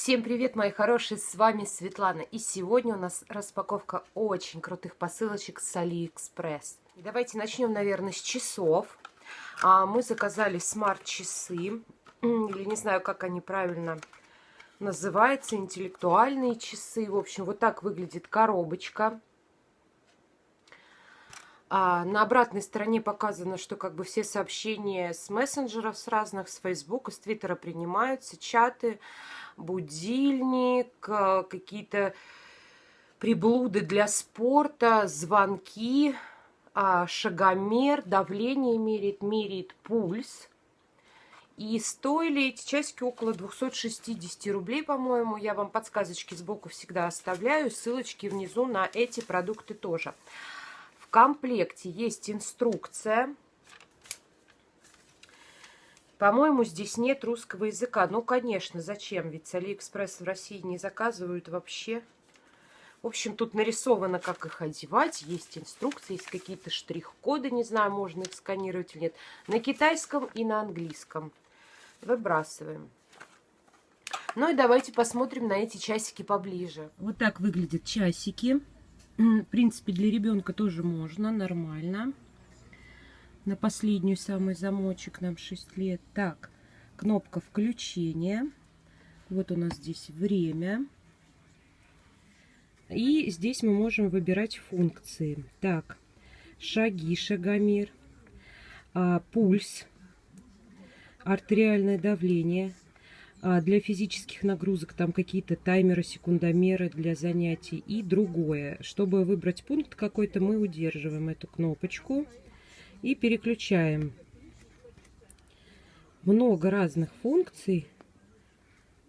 Всем привет, мои хорошие, с вами Светлана. И сегодня у нас распаковка очень крутых посылочек с Алиэкспресс. Давайте начнем, наверное, с часов. А, мы заказали смарт-часы, или не знаю, как они правильно называются, интеллектуальные часы. В общем, вот так выглядит коробочка. А на обратной стороне показано, что как бы все сообщения с мессенджеров, с разных, с Фейсбука, с Твиттера принимаются, чаты, будильник, э, какие-то приблуды для спорта, звонки, а, шагомер, давление меряет, меряет пульс. И стоили эти часики около 260 рублей, по-моему. Я вам подсказочки сбоку всегда оставляю. Ссылочки внизу на эти продукты тоже. В комплекте есть инструкция. По-моему, здесь нет русского языка. Ну, конечно, зачем? Ведь с Алиэкспресс в России не заказывают вообще. В общем, тут нарисовано, как их одевать. Есть инструкции, есть какие-то штрих-коды. Не знаю, можно их сканировать или нет. На китайском и на английском. Выбрасываем. Ну и давайте посмотрим на эти часики поближе. Вот так выглядят часики. В принципе, для ребенка тоже можно, нормально. На последнюю самый замочек нам 6 лет. Так, кнопка включения. Вот у нас здесь время. И здесь мы можем выбирать функции. Так, шаги, шагомер, а, пульс, артериальное давление – для физических нагрузок там какие-то таймеры, секундомеры для занятий и другое. Чтобы выбрать пункт какой-то, мы удерживаем эту кнопочку и переключаем. Много разных функций.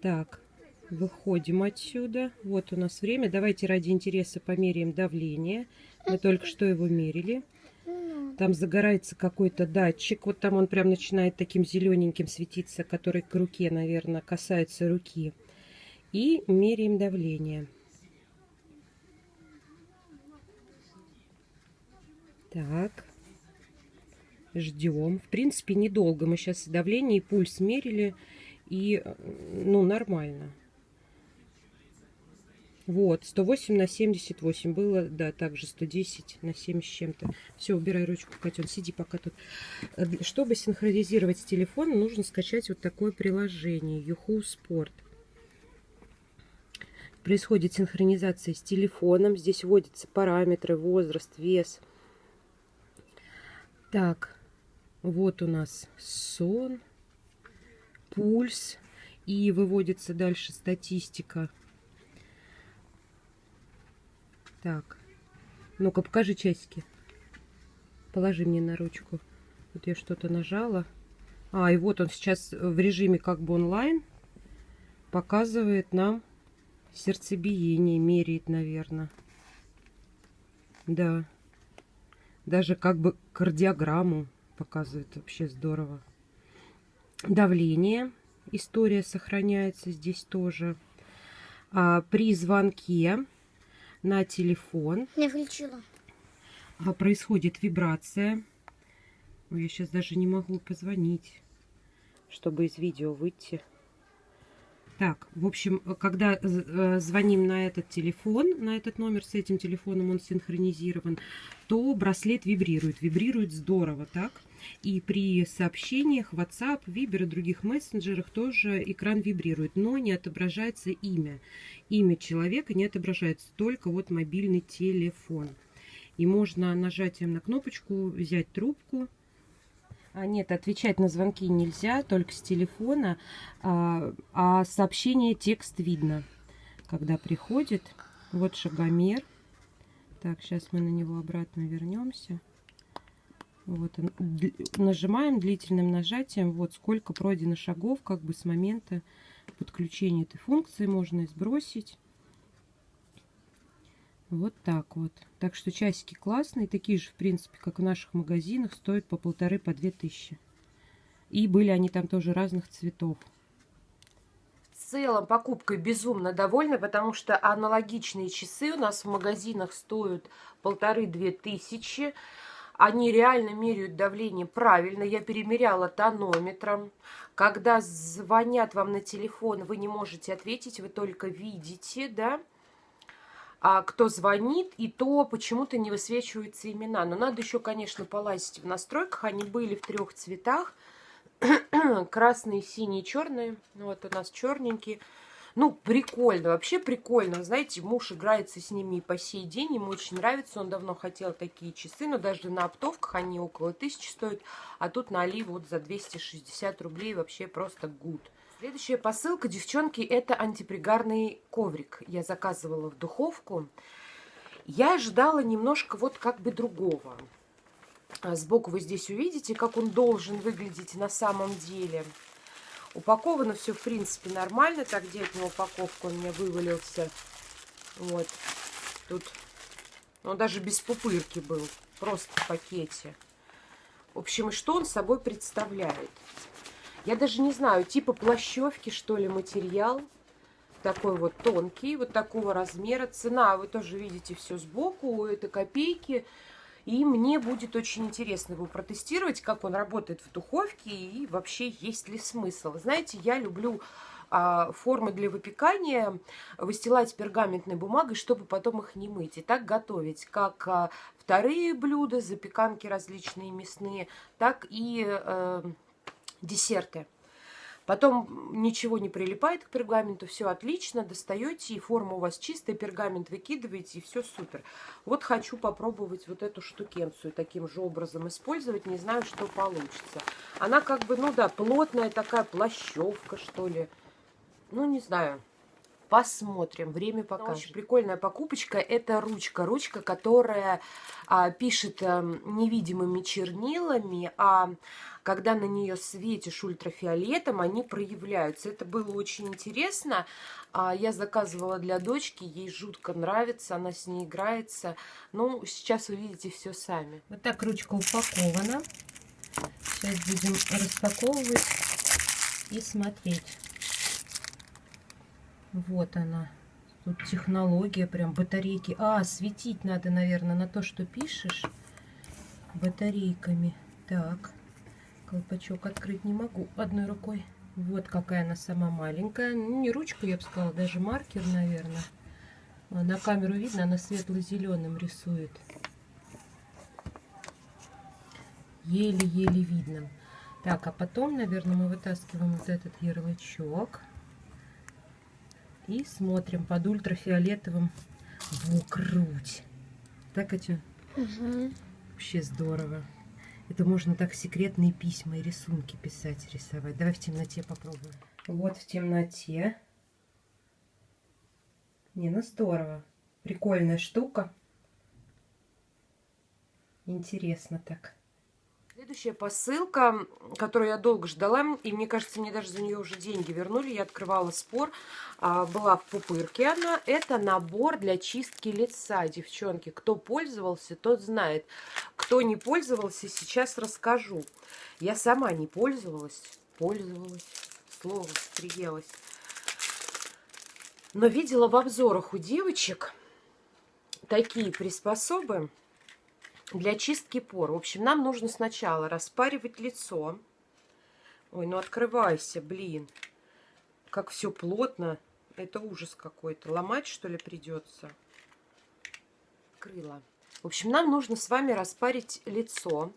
Так, выходим отсюда. Вот у нас время. Давайте ради интереса померяем давление. Мы только что его мерили. Там загорается какой-то датчик. Вот там он прям начинает таким зелененьким светиться, который к руке, наверное, касается руки. И меряем давление. Так. Ждем. В принципе, недолго. Мы сейчас давление и пульс мерили. И, ну, нормально. Вот, 108 на 78 было, да, также 110 на 7 с чем-то. Все, убирай ручку, котен, сиди пока тут. Э, чтобы синхронизировать с телефоном, нужно скачать вот такое приложение, Юху Sport. Происходит синхронизация с телефоном. Здесь вводятся параметры, возраст, вес. Так, вот у нас сон, пульс. И выводится дальше статистика так. Ну-ка, покажи часики. Положи мне на ручку. Вот я что-то нажала. А, и вот он сейчас в режиме как бы онлайн показывает нам сердцебиение, меряет, наверное. Да. Даже как бы кардиограмму показывает. Вообще здорово. Давление. История сохраняется здесь тоже. А, при звонке на телефон. Я включила. А, происходит вибрация. Я сейчас даже не могу позвонить, чтобы из видео выйти. Так, в общем, когда э, звоним на этот телефон, на этот номер с этим телефоном он синхронизирован, то браслет вибрирует. Вибрирует здорово, так? И при сообщениях WhatsApp, Viber и других мессенджерах тоже экран вибрирует, но не отображается имя. Имя человека не отображается, только вот мобильный телефон. И можно нажатием на кнопочку взять трубку, а нет, отвечать на звонки нельзя, только с телефона. А, а сообщение текст видно, когда приходит. Вот шагомер. Так, сейчас мы на него обратно вернемся. Вот он. Нажимаем длительным нажатием. Вот сколько пройдено шагов, как бы с момента подключения этой функции можно сбросить. Вот так вот. Так что часики классные, такие же, в принципе, как в наших магазинах, стоят по полторы, по две тысячи. И были они там тоже разных цветов. В целом покупкой безумно довольна, потому что аналогичные часы у нас в магазинах стоят полторы-две тысячи. Они реально меряют давление правильно. Я перемеряла тонометром. Когда звонят вам на телефон, вы не можете ответить, вы только видите, да, кто звонит, и то почему-то не высвечиваются имена. Но надо еще, конечно, полазить в настройках. Они были в трех цветах. Красные, синие, черные. Вот у нас черненькие. Ну, прикольно, вообще прикольно. Знаете, муж играется с ними и по сей день, ему очень нравится. Он давно хотел такие часы, но даже на оптовках они около тысячи стоят. А тут на Али вот за 260 рублей вообще просто гуд. Следующая посылка, девчонки, это антипригарный коврик. Я заказывала в духовку. Я ожидала немножко вот как бы другого. А сбоку вы здесь увидите, как он должен выглядеть на самом деле. Упаковано все, в принципе, нормально. Так, где от него упаковку? Он у меня вывалился. Вот. Тут, он даже без пупырки был. Просто в пакете. В общем, и что он собой представляет? Я даже не знаю, типа плащевки, что ли, материал. Такой вот тонкий, вот такого размера. Цена, вы тоже видите все сбоку. Это копейки. И мне будет очень интересно его протестировать, как он работает в духовке и вообще есть ли смысл. Знаете, я люблю а, формы для выпекания выстилать пергаментной бумагой, чтобы потом их не мыть. И так готовить как а, вторые блюда, запеканки различные мясные, так и э, десерты. Потом ничего не прилипает к пергаменту, все отлично, достаете, и форма у вас чистая, пергамент выкидываете, и все супер. Вот хочу попробовать вот эту штукенцию таким же образом использовать, не знаю, что получится. Она как бы, ну да, плотная такая плащевка, что ли. Ну, не знаю. Посмотрим, время покажет. Очень прикольная покупочка. Это ручка. Ручка, которая а, пишет а, невидимыми чернилами, а когда на нее светишь ультрафиолетом, они проявляются. Это было очень интересно. А, я заказывала для дочки, ей жутко нравится, она с ней играется. Ну, сейчас увидите все сами. Вот так ручка упакована. Сейчас будем распаковывать и смотреть. Вот она. Тут технология, прям батарейки. А, светить надо, наверное, на то, что пишешь. Батарейками. Так. Колпачок открыть не могу одной рукой. Вот какая она сама маленькая. Ну, не ручку, я бы сказала, даже маркер, наверное. А на камеру видно, она светло-зеленым рисует. Еле-еле видно. Так, а потом, наверное, мы вытаскиваем вот этот ярлычок. И смотрим под ультрафиолетовым в грудь. Так, Катя? Угу. Вообще здорово. Это можно так секретные письма и рисунки писать, рисовать. Давай в темноте попробуем. Вот в темноте. Не, ну здорово. Прикольная штука. Интересно так. Следующая посылка, которую я долго ждала, и мне кажется, мне даже за нее уже деньги вернули. Я открывала спор, а, была в пупырке она. Это набор для чистки лица, девчонки. Кто пользовался, тот знает. Кто не пользовался, сейчас расскажу. Я сама не пользовалась, пользовалась, слово приелась. Но видела в обзорах у девочек такие приспособы для чистки пор. В общем, нам нужно сначала распаривать лицо. Ой, ну открывайся, блин. Как все плотно. Это ужас какой-то. Ломать, что ли, придется? Крыло. В общем, нам нужно с вами распарить лицо.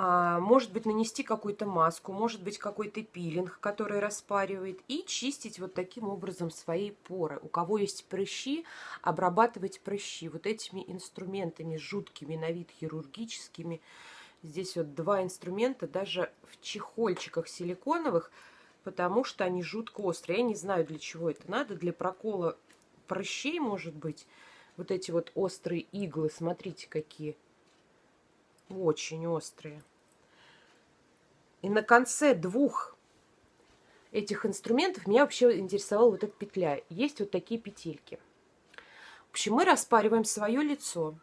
А, может быть, нанести какую-то маску, может быть, какой-то пилинг, который распаривает, и чистить вот таким образом свои поры. У кого есть прыщи, обрабатывать прыщи вот этими инструментами жуткими, на вид хирургическими. Здесь вот два инструмента, даже в чехольчиках силиконовых, потому что они жутко острые. Я не знаю, для чего это надо, для прокола прыщей, может быть. Вот эти вот острые иглы, смотрите, какие очень острые. И на конце двух этих инструментов меня вообще интересовала вот эта петля. Есть вот такие петельки. В общем, мы распариваем свое лицо.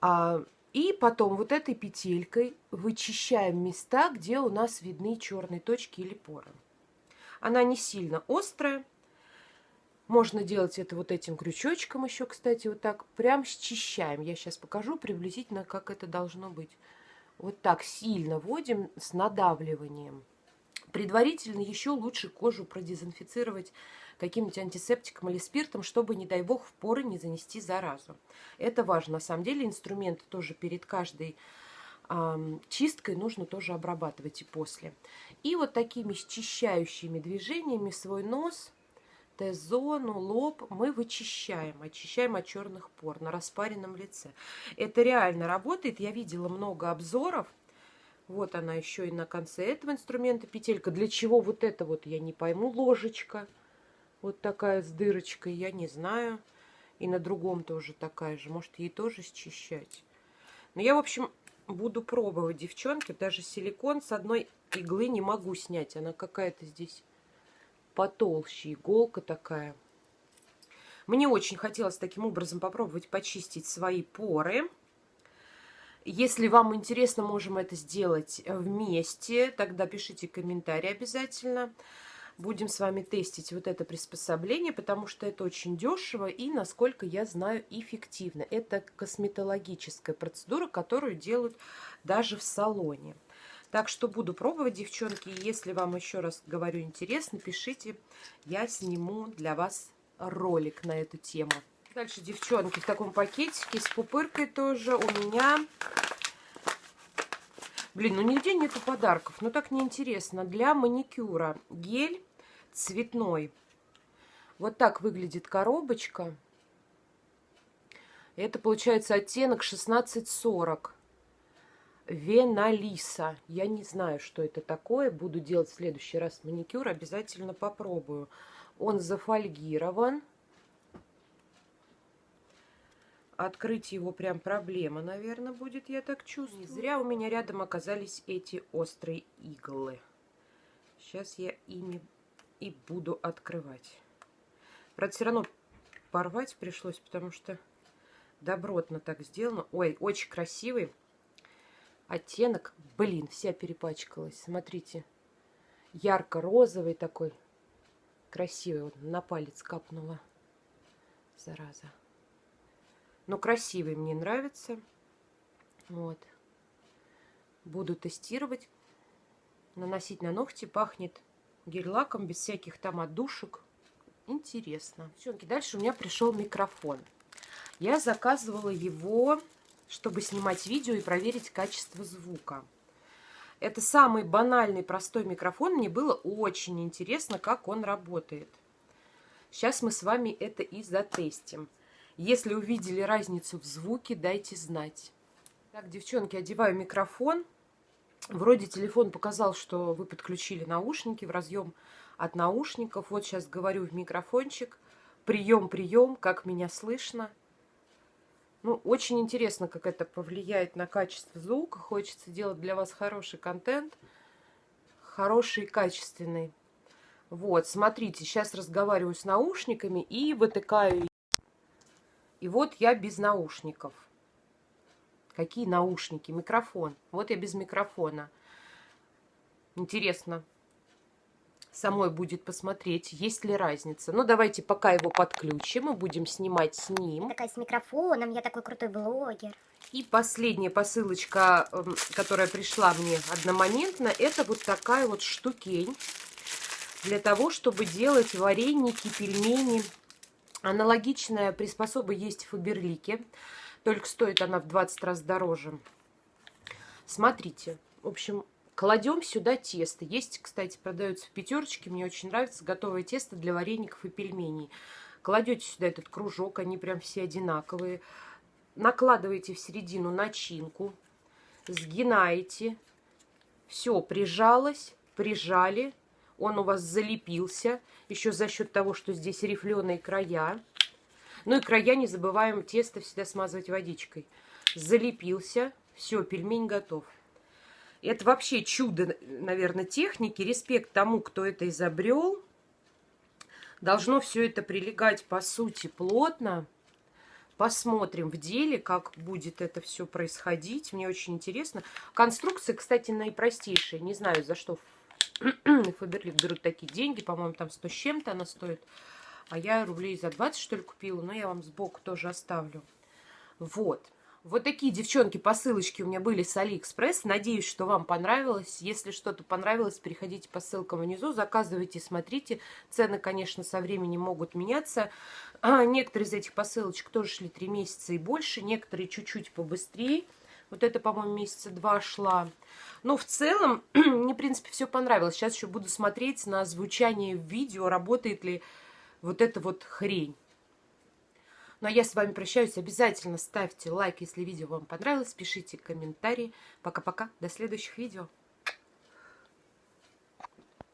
А, и потом вот этой петелькой вычищаем места, где у нас видны черные точки или поры. Она не сильно острая. Можно делать это вот этим крючочком еще, кстати, вот так. Прям счищаем. Я сейчас покажу приблизительно, как это должно быть. Вот так сильно вводим с надавливанием. Предварительно еще лучше кожу продезинфицировать каким-нибудь антисептиком или спиртом, чтобы, не дай бог, в поры не занести заразу. Это важно. На самом деле инструменты тоже перед каждой э, чисткой нужно тоже обрабатывать и после. И вот такими счищающими движениями свой нос – Т-зону, лоб мы вычищаем, очищаем от черных пор на распаренном лице. Это реально работает. Я видела много обзоров. Вот она еще и на конце этого инструмента петелька. Для чего вот это вот, я не пойму. Ложечка вот такая с дырочкой, я не знаю. И на другом тоже такая же. Может, ей тоже счищать. Но я, в общем, буду пробовать, девчонки. Даже силикон с одной иглы не могу снять. Она какая-то здесь потолще, иголка такая. Мне очень хотелось таким образом попробовать почистить свои поры. Если вам интересно, можем это сделать вместе. Тогда пишите комментарии обязательно. Будем с вами тестить вот это приспособление, потому что это очень дешево и, насколько я знаю, эффективно. Это косметологическая процедура, которую делают даже в салоне. Так что буду пробовать, девчонки. Если вам еще раз говорю интересно, пишите. Я сниму для вас ролик на эту тему. Дальше, девчонки, в таком пакетике с пупыркой тоже у меня... Блин, ну нигде нету подарков. Ну так неинтересно. Для маникюра гель цветной. Вот так выглядит коробочка. Это получается оттенок 1640. Веналиса. Я не знаю, что это такое. Буду делать в следующий раз маникюр. Обязательно попробую. Он зафольгирован. Открыть его прям проблема, наверное, будет, я так чувствую. Не зря у меня рядом оказались эти острые иглы. Сейчас я ими и буду открывать. Правда, все равно порвать пришлось, потому что добротно так сделано. Ой, очень красивый оттенок. Блин, вся перепачкалась. Смотрите. Ярко-розовый такой. Красивый. Вот на палец капнула. Зараза. Но красивый мне нравится. Вот. Буду тестировать. Наносить на ногти. Пахнет гель-лаком, без всяких там отдушек. Интересно. Девчонки, дальше у меня пришел микрофон. Я заказывала его чтобы снимать видео и проверить качество звука. Это самый банальный, простой микрофон. Мне было очень интересно, как он работает. Сейчас мы с вами это и затестим. Если увидели разницу в звуке, дайте знать. Так, девчонки, одеваю микрофон. Вроде телефон показал, что вы подключили наушники в разъем от наушников. Вот сейчас говорю в микрофончик. Прием, прием, как меня слышно. Ну, очень интересно, как это повлияет на качество звука. Хочется делать для вас хороший контент. Хороший и качественный. Вот, смотрите, сейчас разговариваю с наушниками и вытыкаю. И вот я без наушников. Какие наушники? Микрофон. Вот я без микрофона. Интересно, самой будет посмотреть, есть ли разница. Ну, давайте пока его подключим, мы будем снимать с ним. Такая с микрофоном, я такой крутой блогер. И последняя посылочка, эм, которая пришла мне одномоментно, это вот такая вот штукень для того, чтобы делать вареники, пельмени. Аналогичная приспособа есть в Фаберлике, только стоит она в 20 раз дороже. Смотрите, в общем, Кладем сюда тесто. Есть, кстати, продается в пятерочке. Мне очень нравится готовое тесто для вареников и пельменей. Кладете сюда этот кружок, они прям все одинаковые. Накладываете в середину начинку, сгинаете. Все, прижалось, прижали. Он у вас залепился, еще за счет того, что здесь рифленые края. Ну и края не забываем тесто всегда смазывать водичкой. Залепился, все, пельмень готов. Это вообще чудо, наверное, техники. Респект тому, кто это изобрел. Должно все это прилегать, по сути, плотно. Посмотрим в деле, как будет это все происходить. Мне очень интересно. Конструкция, кстати, наипростейшая. Не знаю, за что Фаберлик берут такие деньги. По-моему, там 100 с чем-то она стоит. А я рублей за 20, что ли, купила. Но я вам сбоку тоже оставлю. Вот. Вот такие, девчонки, посылочки у меня были с Алиэкспресс. Надеюсь, что вам понравилось. Если что-то понравилось, переходите по ссылкам внизу, заказывайте, смотрите. Цены, конечно, со временем могут меняться. А, некоторые из этих посылочек тоже шли 3 месяца и больше, некоторые чуть-чуть побыстрее. Вот это, по-моему, месяца два шла. Но в целом, мне, в принципе, все понравилось. Сейчас еще буду смотреть на звучание видео, работает ли вот эта вот хрень. Ну а я с вами прощаюсь. Обязательно ставьте лайк, если видео вам понравилось. Пишите комментарии. Пока-пока. До следующих видео.